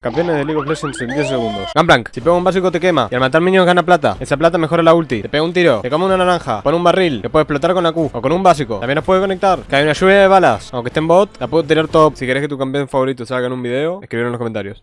Campeones de League of Legends en 10 segundos. Gunplank, si pega un básico te quema y al matar minions gana plata. Esa plata mejora la ulti. Te pega un tiro, te come una naranja, pone un barril, que puede explotar con la Q o con un básico. También nos puede conectar. Que hay una lluvia de balas. Aunque esté en bot, la puedo tirar top. Si querés que tu campeón favorito salga en un video, escribir en los comentarios.